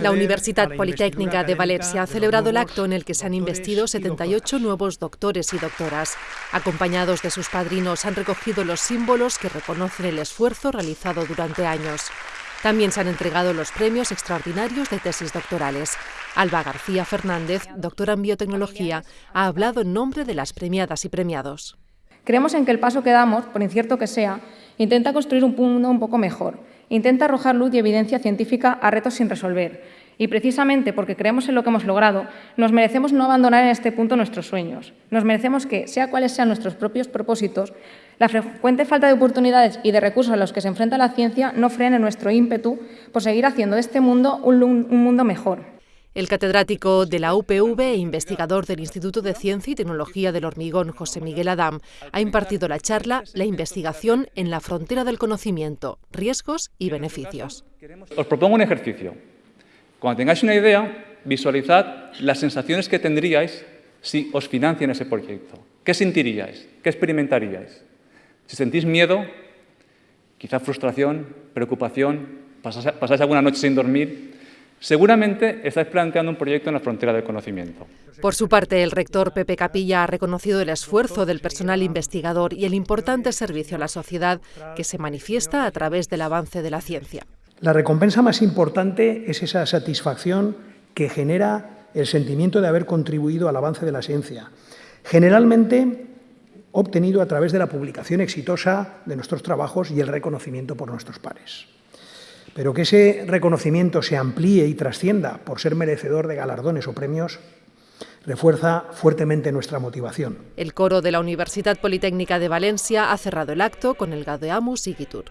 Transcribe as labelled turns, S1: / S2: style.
S1: La Universidad Politécnica de Valencia ha celebrado el acto en el que se han investido 78 nuevos doctores y doctoras. Acompañados de sus padrinos han recogido los símbolos que reconocen el esfuerzo realizado durante años. También se han entregado los premios extraordinarios de tesis doctorales. Alba García Fernández, doctora en biotecnología, ha hablado en nombre de las premiadas y premiados.
S2: Creemos en que el paso que damos, por incierto que sea, intenta construir un mundo un poco mejor, intenta arrojar luz y evidencia científica a retos sin resolver. Y precisamente porque creemos en lo que hemos logrado, nos merecemos no abandonar en este punto nuestros sueños. Nos merecemos que, sea cuales sean nuestros propios propósitos, la frecuente falta de oportunidades y de recursos a los que se enfrenta la ciencia no frene nuestro ímpetu por seguir haciendo de este mundo un, un mundo mejor.
S1: El catedrático de la UPV e investigador del Instituto de Ciencia y Tecnología del Hormigón, José Miguel Adam, ha impartido la charla La investigación en la frontera del conocimiento, riesgos y beneficios.
S3: Os propongo un ejercicio. Cuando tengáis una idea, visualizad las sensaciones que tendríais si os financian ese proyecto. ¿Qué sentiríais? ¿Qué experimentaríais? Si sentís miedo, quizá frustración, preocupación, pasáis alguna noche sin dormir, Seguramente estáis planteando un proyecto en la frontera del conocimiento.
S1: Por su parte, el rector Pepe Capilla ha reconocido el esfuerzo del personal investigador y el importante servicio a la sociedad que se manifiesta a través del avance de la ciencia.
S4: La recompensa más importante es esa satisfacción que genera el sentimiento de haber contribuido al avance de la ciencia, generalmente obtenido a través de la publicación exitosa de nuestros trabajos y el reconocimiento por nuestros pares pero que ese reconocimiento se amplíe y trascienda por ser merecedor de galardones o premios refuerza fuertemente nuestra motivación.
S1: El coro de la Universidad Politécnica de Valencia ha cerrado el acto con el Gadeamus Igitur.